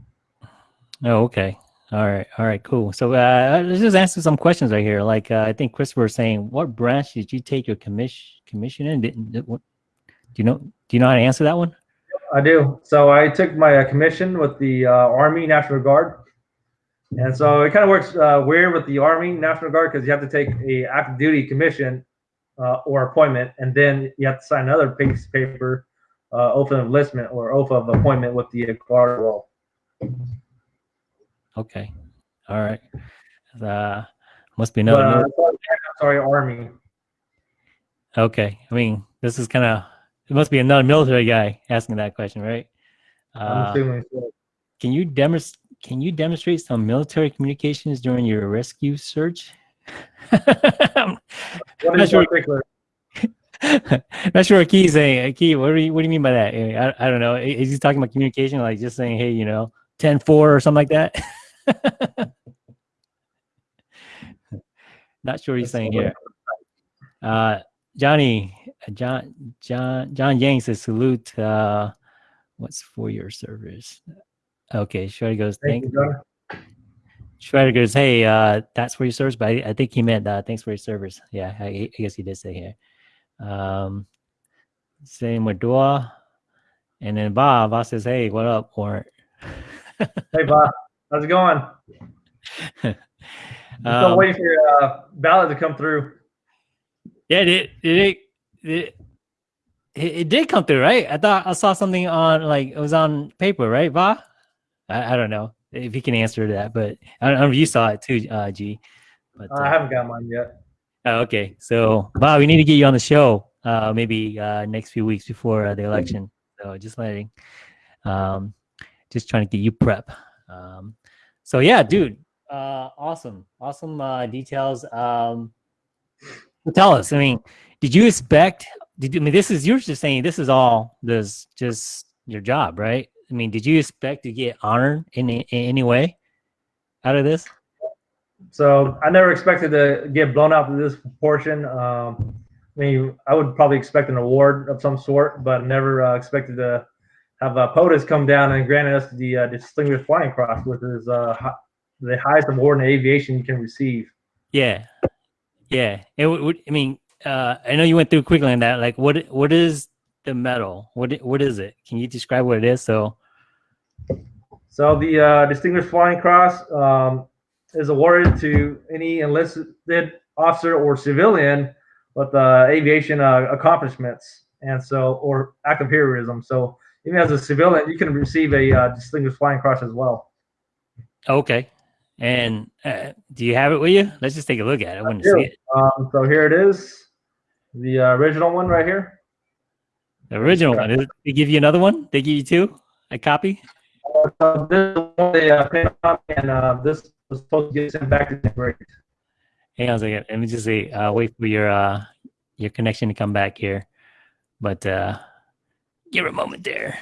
S1: Oh, okay. All right. All right. Cool. So uh, let's just answer some questions right here. Like uh, I think Christopher was saying, what branch did you take your commission commission in? Did, did, what, do you know? Do you know how to answer that one?
S2: I do. So I took my uh, commission with the uh, Army National Guard, and so it kind of works uh, weird with the Army National Guard because you have to take a active duty commission uh, or appointment, and then you have to sign another piece of paper, uh, oath of enlistment or oath of appointment with the guard wall.
S1: Okay. All right. Uh, must be another.
S2: uh, sorry, Army.
S1: okay. I mean, this is kind of. It must be another military guy asking that question, right?
S2: I'm
S1: Uh,
S2: assuming. So.
S1: can you demonstrate? Can you demonstrate some military communications during your rescue search? I'm not sure.
S2: particular? *laughs*
S1: not sure what Key's saying. Uh, Key, what do you what do you mean by that? I, I don't know. Is he talking about communication, like just saying, hey, you know, 10-4 or something like that? *laughs* not sure what he's saying here. Uh, Johnny, uh, John, John, John Yang says salute. Uh, what's for your service? Okay, Shredder goes,
S2: Thank
S1: thank
S2: you.
S1: Shredder goes, hey, uh, that's for your service, but I, I think he meant uh, thanks for your service. Yeah, I, I guess he did say here. Um, same with Dua. And then Bob, Bob says, hey, what up, Warrant?
S2: Hey, Bob. How's it going? *laughs* I'm still
S1: Um,
S2: waiting for your uh, ballot to come through.
S1: Yeah, it it it, it it it did come through, right? I thought I saw something on like it was on paper, right, Va? I, I don't know if you can answer that, but I don't know if you saw it too, uh, G. But
S2: Uh, I
S1: uh,
S2: haven't got mine yet.
S1: oh, okay, so Bob, we need to get you on the show, uh, maybe uh, next few weeks before uh, the election. So just letting, um, just trying to get you prep. Um, so yeah, dude, uh, awesome, awesome uh, details. Um, tell us. I mean, did you expect? Did you, I mean this is you're just saying this is all this just your job, right? I mean, did you expect to get honored in, in any way out of this?
S2: So I never expected to get blown out to this proportion. Um, I mean, I would probably expect an award of some sort, but never uh, expected to have uh, POTUS come down and grant us the uh, Distinguished Flying Cross, which is uh, hi- the highest award in aviation you can receive.
S1: Yeah, yeah. It would. I mean, uh, I know you went through quickly on that. Like, what what is the medal? What what is it? Can you describe what it is? So,
S2: So the uh, Distinguished Flying Cross um, is awarded to any enlisted officer or civilian with uh, aviation uh, accomplishments, and so or active heroism. So even as a civilian, you can receive a uh, Distinguished Flying Cross as well.
S1: okay. And uh, do you have it with you? Let's just take a look at it. I want to see it.
S2: Um, so here it is, the uh, original one right here.
S1: The original one. Did they give you another one? They give you two? A copy?
S2: So this one they uh, printed up, and uh, this was supposed to get sent back to the grade.
S1: Hang on a second. Let me just say, uh, wait for your uh, your connection to come back here. But uh, give it a moment there.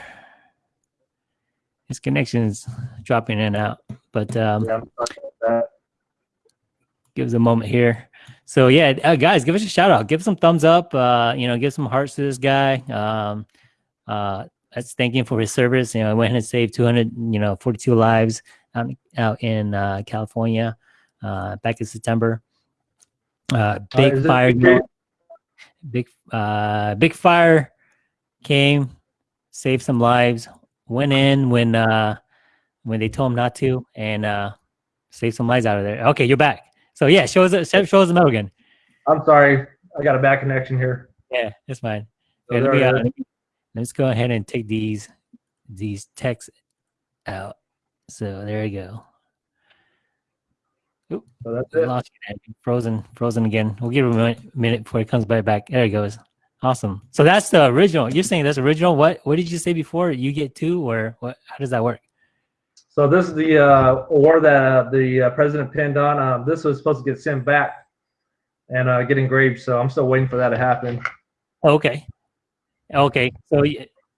S1: His connection's dropping in and out. But um,
S2: Yeah, I'm sorry about that.
S1: give us a moment here. So yeah, uh, guys, give us a shout out. Give some thumbs up. Uh, you know, give some hearts to this guy. Um, uh, let's thank him for his service. You know, I went and saved 200, you know, 42 lives out, out in uh, California uh, back in September. Uh, big
S2: is it
S1: fire,
S2: big-
S1: big uh, big fire came, saved some lives. Went in when uh, when they told him not to, and uh, saved some lives out of there. Okay, you're back. So yeah, show us show show us the again.
S2: I'm sorry, I got a bad connection here.
S1: Yeah, that's fine.
S2: So
S1: Okay, let me, uh, let me, let's go ahead and take these these texts out. So there you go.
S2: So that's it.
S1: lost you. Frozen, frozen again. We'll give it a minute, minute before it comes right back. There it goes. Awesome. So that's the original. You're saying that's original. What what did you say before? You get two, or what? How does that work?
S2: So this is the uh, award that uh, the uh, president pinned on. Um, this was supposed to get sent back and uh, get engraved. So I'm still waiting for that to happen.
S1: Okay. Okay. So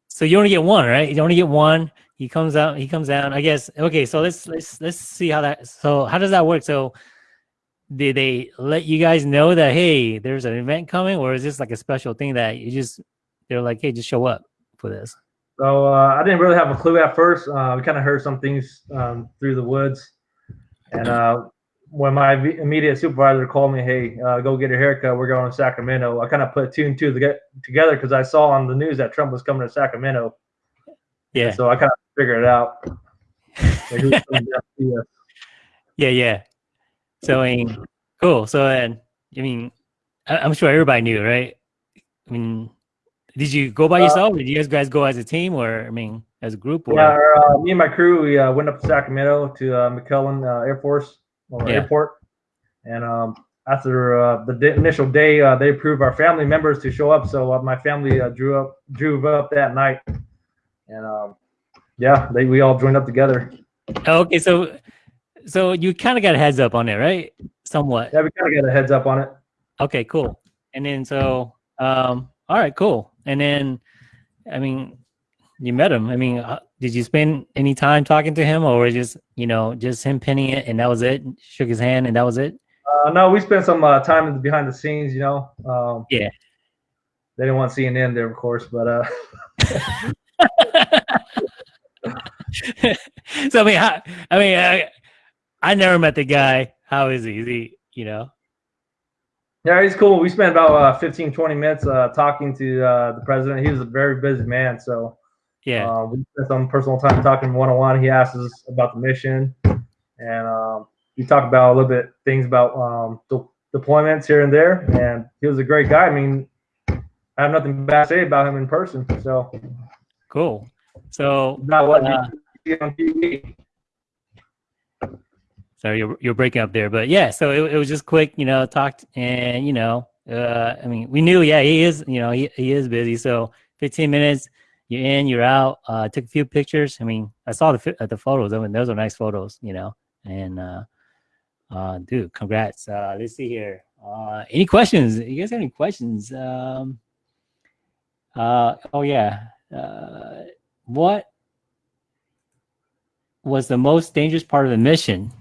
S1: so you only get one, right? You only get one. He comes out. He comes down. I guess. Okay. So let's let's let's see how that. So how does that work? So did they let you guys know that hey, there's an event coming, or is this like a special thing that you just they're like, hey, just show up for this?
S2: So uh, I didn't really have a clue at first. Uh, we kind of heard some things um, through the woods, and uh, when my immediate supervisor called me, "Hey, uh, go get a haircut. We're going to Sacramento." I kind of put two and two together because I saw on the news that Trump was coming to Sacramento.
S1: Yeah.
S2: And so I kind of figured it out.
S1: yeah, yeah. So I mean, cool. So I mean, I'm sure everybody knew, right? I mean, did you go by uh, yourself? Or did you guys go as a team, or I mean, as a group? Or?
S2: Yeah, uh, me and my crew, we uh, went up to Sacramento to uh, McClellan uh, Air Force or yeah. airport, and um, after uh, the initial day, they approved our family members to show up. So my family drew up, drove up that night, and um, yeah, they we all joined up together.
S1: Okay, so so you kind of got a heads up on it, right? Somewhat.
S2: Yeah, we kind of got a heads up on it.
S1: Okay, cool. And then so, um, all right, cool. And then, I mean, you met him. I mean, uh, did you spend any time talking to him, or just you know just him pinning it and that was it? Shook his hand and that was it.
S2: Uh, no, we spent some uh, time behind the scenes. You know. Um,
S1: yeah.
S2: They didn't want CNN there, of course, but. uh *laughs*
S1: so I mean, I, I mean, I, I never met the guy. How is he? Is he, you know?
S2: Yeah, he's cool. We spent about uh, 15, 20 minutes uh, talking to uh, the president. He was a very busy man, so
S1: yeah,
S2: uh, we spent some personal time talking one on one. He asked us about the mission, and um, we talked about a little bit things about um, de- deployments here and there. And he was a great guy. I mean, I have nothing bad to say about him in person. So
S1: cool. So
S2: not what uh, you see on TV.
S1: You're, you're breaking up there, but yeah, so it, it was just quick, you know, talked and, you know, uh, I mean, we knew, yeah, he is, you know, he, he is busy. So 15 minutes, you're in, you're out, uh, took a few pictures. I mean, I saw the, uh, the photos. I mean, those are nice photos, you know, and, uh, uh, dude, congrats. Uh, let's see here. Uh, any questions? You guys have any questions? Um, uh, oh yeah. Uh, what was the most dangerous part of the mission?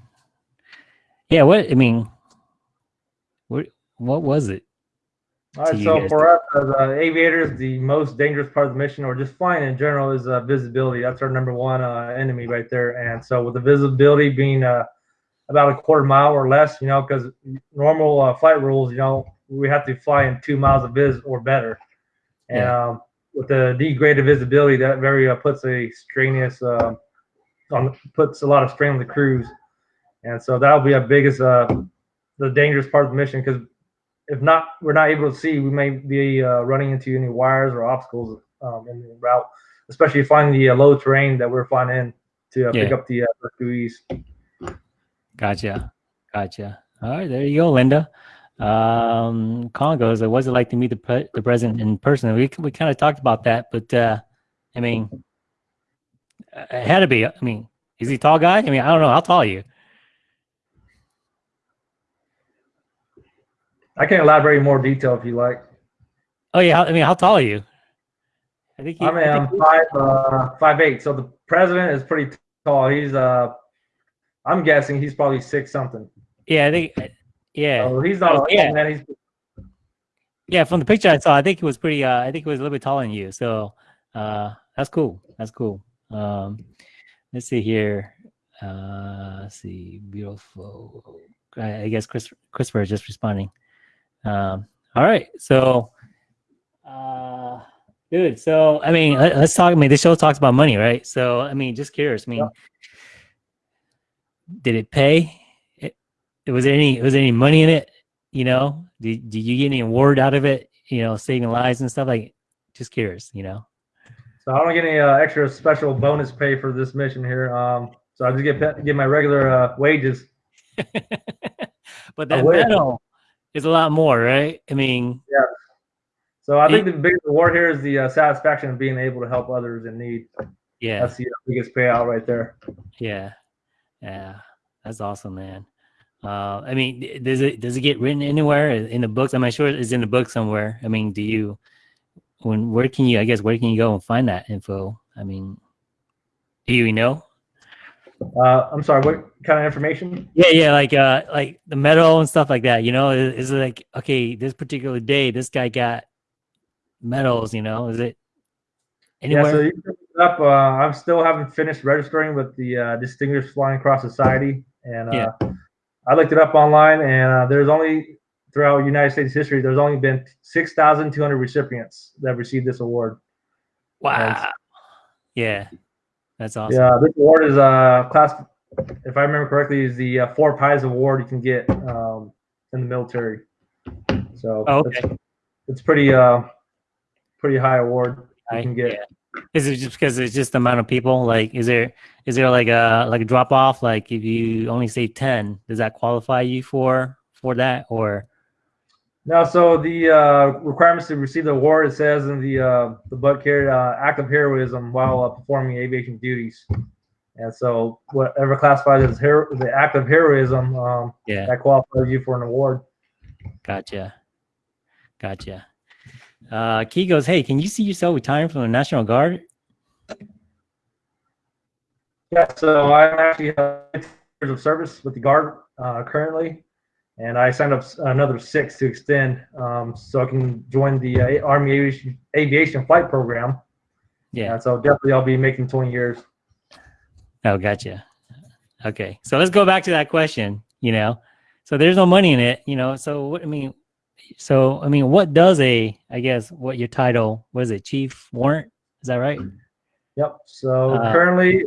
S1: Yeah, what I mean, what what was it?
S2: All right, so for us as uh, aviators, the most dangerous part of the mission, or just flying in general, is uh, visibility. That's our number one uh, enemy right there. And so with the visibility being uh, about a quarter mile or less, you know, because normal uh, flight rules, you know, we have to fly in two miles of vis or better. And yeah. um, with the degraded visibility, that very uh, puts a strenuous, on puts a lot of strain on the crews. And so that'll be our biggest, uh, the dangerous part of the mission because if not, we're not able to see, we may be uh, running into any wires or obstacles um, in the route, especially finding the uh, low terrain that we're flying in to uh, yeah. pick up the uh, buoys.
S1: Gotcha. Gotcha. All right, there you go, Linda. Um, Congo, so what's it like to meet the pre the president in person? We we kind of talked about that, but uh, I mean, it had to be. I mean, is he tall guy? I mean, I don't know. How tall are you?
S2: I can elaborate more detail if you like.
S1: Oh yeah, I mean, how tall are you?
S2: I think. He, I mean, I am five uh, five eight. So the president is pretty tall. He's uh, I'm guessing he's probably six something.
S1: Yeah, I think. Yeah.
S2: So he's not. Oh, yeah. Man, he's.
S1: Yeah, from the picture I saw, I think he was pretty. Uh, I think he was a little bit taller than you. So, uh, that's cool. That's cool. Um, let's see here. Uh, let's see, beautiful. I, I guess Chris Christopher is just responding. Um, all right. So, uh, dude, so, I mean, let, us talk, I mean, the show talks about money, right? So, I mean, just curious. I mean, yeah. did it pay? It, was there any, was there any money in it? You know, did, did you get any award out of it? You know, saving lives and stuff like, just curious, you know?
S2: So I don't get any uh, extra special bonus pay for this mission here. Um, so I just get get my regular uh, wages. *laughs*
S1: but that medal, is a lot more, right? I mean,
S2: yeah. So I think the biggest reward here is the uh, satisfaction of being able to help others in need.
S1: Yeah,
S2: that's the biggest payout right there.
S1: Yeah, yeah, that's awesome, man. Uh, I mean, does it does it get written anywhere in the books? I'm sure it's in the book somewhere. I mean, do you when where can you? I guess where can you go and find that info? I mean, do you know?
S2: Uh, I'm sorry. What kind of information?
S1: Yeah, yeah, like uh, like the medal and stuff like that. You know, is, is it like okay, this particular day, this guy got medals. You know, is it anywhere?
S2: Yeah, so you can up. Uh, I'm still haven't finished registering with the uh, Distinguished Flying Cross Society, and uh,
S1: Yeah.
S2: I looked it up online, and uh, there's only throughout United States history, there's only been 6,200 recipients that received this award.
S1: wow. Yeah, that's awesome.
S2: Yeah, this award is uh class, if I remember correctly, is the uh, four pies award you can get um, in the military. So
S1: Oh,
S2: it's,
S1: okay.
S2: it's pretty uh pretty high award you
S1: I-
S2: can get.
S1: yeah. Is it just because it's just the amount of people? Like, is there is there like a like a drop off? Like, if you only say ten, does that qualify you for for that? Or
S2: Now, so the uh, requirements to receive the award, it says in the uh, the butt carried uh, act of heroism while uh, performing aviation duties. And so, whatever classified as hero, the act of heroism, um,
S1: yeah,
S2: that qualifies you for an award.
S1: gotcha, gotcha. Uh, Key goes, hey, can you see yourself retiring from the National Guard?
S2: Yeah, so I actually years of service with the Guard uh, currently, and I signed up another six to extend, um, so I can join the uh, Army Aviation, Aviation Flight Program.
S1: Yeah.
S2: And so definitely I'll be making 20 years.
S1: Oh, gotcha. Okay, so let's go back to that question. You know, so there's no money in it. You know, so what I mean, so I mean, what does a I guess what your title was it, chief warrant? Is that right?
S2: Yep. So
S1: Uh,
S2: currently,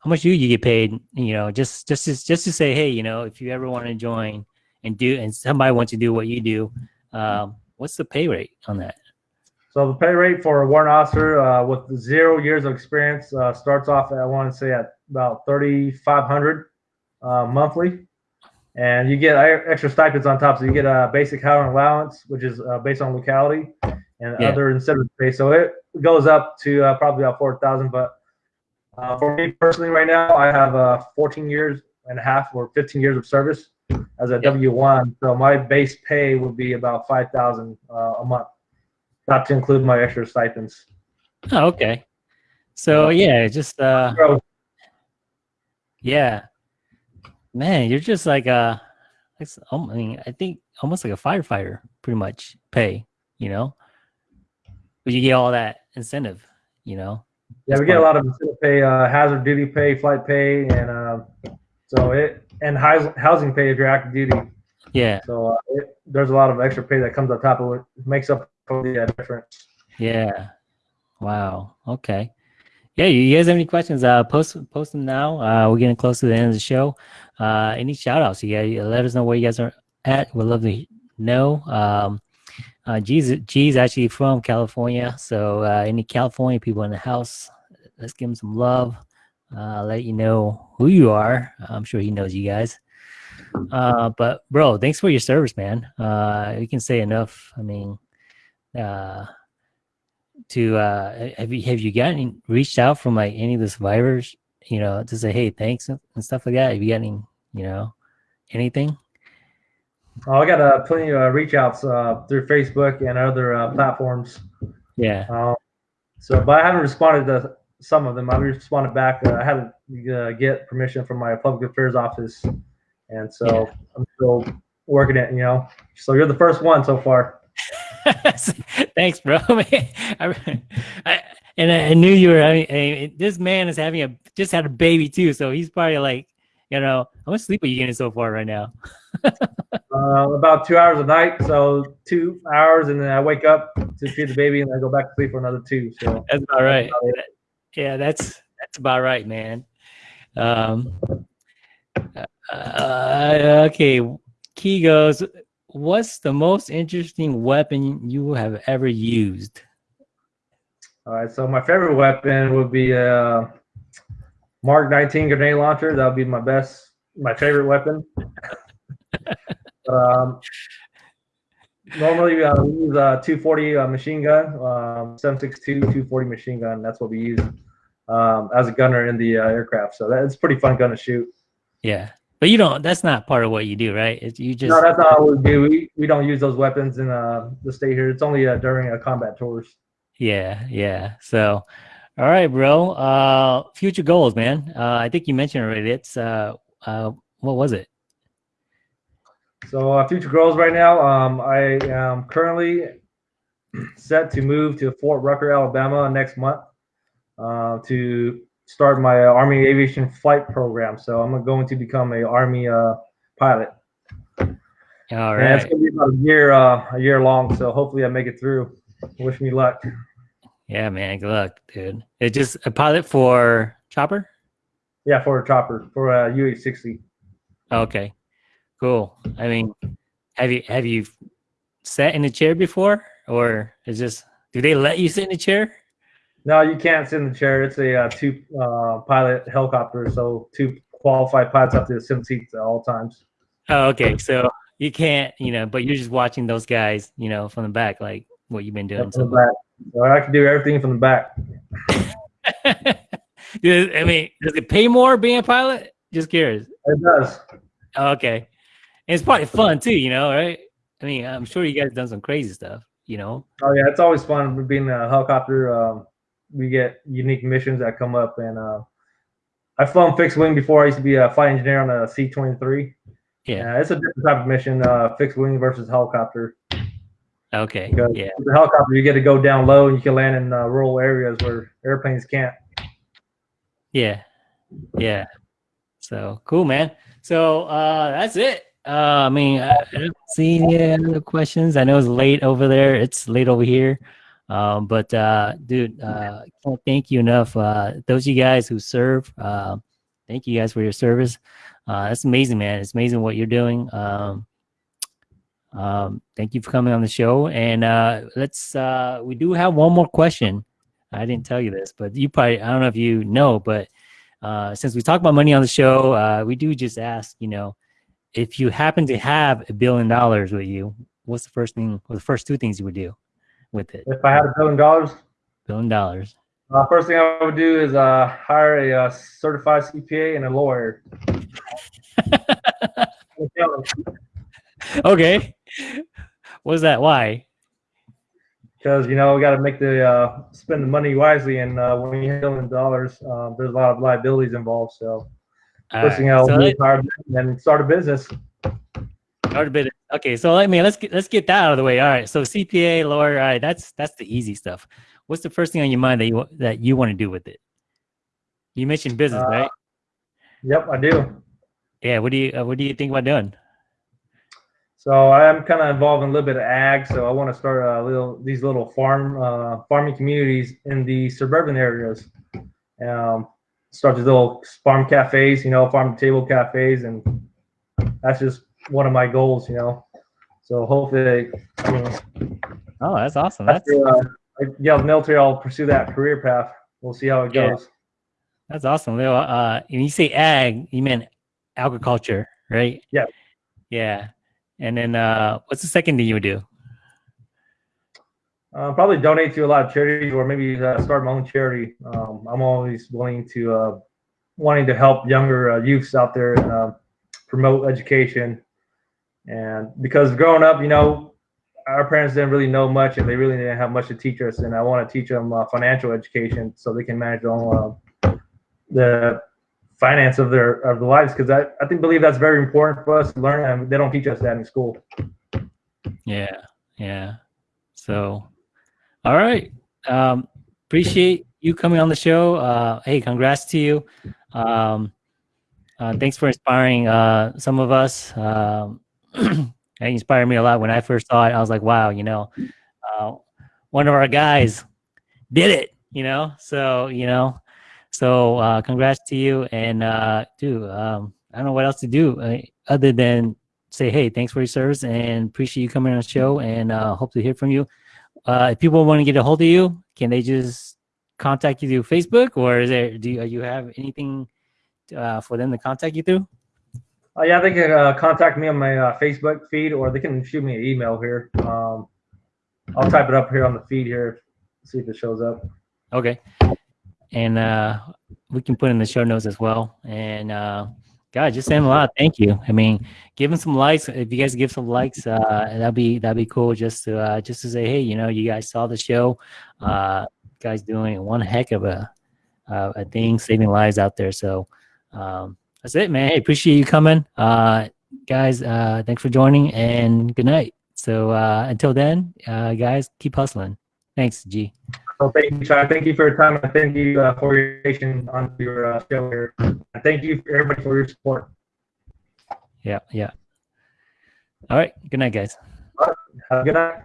S1: How much do you get paid? You know, just just to, just to say, hey, you know, if you ever want to join and do, and somebody wants to do what you do, um, what's the pay rate on that?
S2: So the pay rate for a warrant officer uh, with zero years of experience uh, starts off, at, I want to say, at about thirty five hundred uh, monthly, and you get extra stipends on top. So you get a basic housing allowance, which is uh, based on locality, and
S1: Yeah.
S2: other incentive pay. So it goes up to uh, probably about four thousand. But uh, for me personally, right now, I have uh, fourteen years and a half or fifteen years of service as a
S1: Yeah.
S2: W one. So my base pay would be about five thousand uh, a month not to include my extra stipends.
S1: Oh, okay. So yeah, just uh, yeah, man, you're just like uh, um, I mean, I think almost like a firefighter, pretty much pay. You know, but you get all that incentive. You know.
S2: yeah, we get a lot of incentive pay, uh, hazard duty pay, flight pay, and um, so it and housing pay if you're active duty.
S1: Yeah.
S2: So uh, it, there's a lot of extra pay that comes on top of it. It makes up for the uh, difference.
S1: Yeah. Wow. Okay. Yeah. You guys have any questions? Uh, post post them now. Uh, we're getting close to the end of the show. Uh, any shout outs? Let us know where you guys are at. We'd love to know. Um, uh, G's G's actually from California, so uh, any California people in the house, let's give him some love. Uh, let you know who you are. I'm sure he knows you guys. Uh, but bro, thanks for your service, man. Uh, we can say enough. I mean, uh, to uh have you have you gotten reached out from like any of the survivors you know to say hey thanks and and stuff like that have you gotten you know anything
S2: Oh, I got uh, plenty of uh, reach outs uh, through Facebook and other uh, platforms.
S1: yeah
S2: Um, so, but I haven't responded to some of them. I responded back. Uh, I had to uh, get permission from my public affairs office, and so
S1: Yeah.
S2: I'm still working it. You know, so you're the first one so far. *laughs* *laughs*
S1: thanks bro *laughs* I, I, and I, knew you were I, this man is having a just had a baby too so he's probably like you know how much sleep are you getting so far right now. *laughs*
S2: Uh, about two hours a night, so two hours, and then I wake up to feed the baby, and I go back to sleep for another two. So.
S1: That's about right.
S2: About
S1: yeah that's that's about right man. Um uh, okay key goes what's the most interesting weapon you have ever used
S2: all right, so my favorite weapon would be a Mark 19 grenade launcher. That would be my best, my favorite weapon. *laughs* um, normally uh, we use a 240 uh, machine gun, um, 762 240 machine gun. That's what we use um, as a gunner in the uh, aircraft. So that's pretty fun gun to shoot.
S1: yeah but you don't that's not part of what you do right it's, you just
S2: no, that's not what we do. We, we don't use those weapons in uh, the state here. It's only uh, during uh, combat tours.
S1: Yeah, yeah. So, all right, bro. Uh, future goals, man. Uh, I think you mentioned already. It's uh, uh, what was it?
S2: So uh, future goals right now. Um, I am currently set to move to Fort Rucker, Alabama next month uh, to start my Army Aviation Flight Program. So I'm going to become a Army uh, pilot.
S1: All
S2: And it's going to be about a year, uh, a year long. So hopefully I make it through. Wish me luck.
S1: Yeah, man. Good luck, dude. It's just a pilot for chopper.
S2: Yeah, for a chopper for a UH-60.
S1: Okay, cool. I mean, have you have you sat in a chair before, or is this? Do they let you sit in a chair?
S2: No, you can't sit in the chair. It's a uh, two uh, pilot helicopter, so two qualified pilots have to sit in seats at all times.
S1: Oh, okay. So you can't, you know, but you're just watching those guys, you know, from the back, like what you've been doing.
S2: From the
S1: So,
S2: back. So I can do everything from the back. *laughs*
S1: Does- I mean, does it pay more being a pilot? Just curious.
S2: It does.
S1: Oh, okay, and it's probably fun too, you know, right? I mean, I'm sure you guys done some crazy stuff, you know.
S2: Oh yeah, it's always fun being a helicopter. Um, we get unique missions that come up, and uh, I've flown fixed wing before. I used to be a flight engineer on a C-23.
S1: Yeah.
S2: Uh, it's a different type of mission, uh, fixed wing versus helicopter.
S1: Okay.
S2: Because
S1: Yeah.
S2: with the helicopter, you get to go down low and you can land in uh, rural areas where airplanes can't.
S1: Yeah. Yeah. So cool, man. So uh that's it. Uh I mean, I, I don't see any other questions. I know it's late over there. It's late over here. Um, but uh dude, uh can't thank you enough. Uh those of you guys who serve, uh, thank you guys for your service. Uh that's amazing, man. It's amazing what you're doing. Um um thank you for coming on the show. And uh let's uh we do have one more question. I didn't tell you this, but you probably I don't know if you know, but uh, since we talk about money on the show, uh, we do just ask, you know, if you happen to have a billion dollars with you, what's the first thing or the first two things you would do with it?
S2: If I had a billion dollars,
S1: Billion dollars.
S2: uh, first thing I would do is uh, hire a uh, certified CPA and a lawyer. *laughs*
S1: okay. What's that? Why?
S2: because you know we got to make the uh, spend the money wisely, and uh, when you have a billion dollars, uh, there's a lot of liabilities involved. So
S1: All
S2: first thing I'll
S1: so
S2: do is hire and start a business.
S1: start a bit. Okay, so let me let's get let's get that out of the way. All right, so CPA, lawyer. All right, that's that's the easy stuff. What's the first thing on your mind that you that you want to do with it? You mentioned business,
S2: Uh,
S1: right?
S2: Yep, I do.
S1: Yeah. What do you uh, what do you think about doing?
S2: So I'm kind of involved in a little bit of ag. So I want to start a little these little farm uh, farming communities in the suburban areas. Um, start these little farm cafes, you know, farm to table cafes, and that's just one of my goals, you know. So hopefully, I mean,
S1: Oh, that's awesome. That's
S2: after uh, get the military, I'll pursue that career path. We'll see how it
S1: Yeah.
S2: goes.
S1: That's awesome, Leo. Uh, when you say ag, you meant agriculture, right?
S2: Yeah.
S1: Yeah. And then, uh, what's the second thing you would do?
S2: Uh, probably donate to a lot of charities, or maybe uh, start my own charity. Um, I'm always willing to uh, wanting to help younger uh, youths out there and promote education. And because growing up, you know, our parents didn't really know much, and they really didn't have much to teach us. And I want to teach them uh, financial education so they can manage their own uh, the finance of their of their lives. Because I, I think believe that's very important for us to learn, and they don't teach us that in school.
S1: Yeah. Yeah. So, all right. Um, appreciate you coming on the show. Uh, hey, congrats to you. Um, uh, thanks for inspiring uh, some of us. Um, it inspired me a lot when I first saw it. I was like, wow, you know, uh, one of our guys did it, you know? So, you know, so uh, congrats to you. And, uh, dude, um, I don't know what else to do uh, other than say, hey, thanks for your service and appreciate you coming on the show and uh, hope to hear from you. Uh, if people want to get a hold of you, can they just contact you through Facebook or is there, do you, you have anything uh, for them to contact you through?
S2: Uh, yeah, they can uh, contact me on my uh, Facebook feed, or they can shoot me an email here. Um, I'll type it up here on the feed here, see if it shows up.
S1: Okay. And uh, we can put in the show notes as well. And uh, God, just them a lot. Thank you. I mean, give them some likes. If you guys give some likes, uh, that'd be that'd be cool. Just to uh, just to say, hey, you know, you guys saw the show. Uh, guys doing one heck of a uh, a thing, saving lives out there. So um, that's it, man. Hey, appreciate you coming, uh, guys. Uh, thanks for joining, and good night. So uh, until then, uh, guys, keep hustling. Thanks, G.
S2: Well, thank you, Sean. Thank you for your time. and Thank you uh, for your patience on your uh, show here. And thank you, everybody, for your support.
S1: Yeah, yeah. All right. Good night, guys.
S2: Have a good night.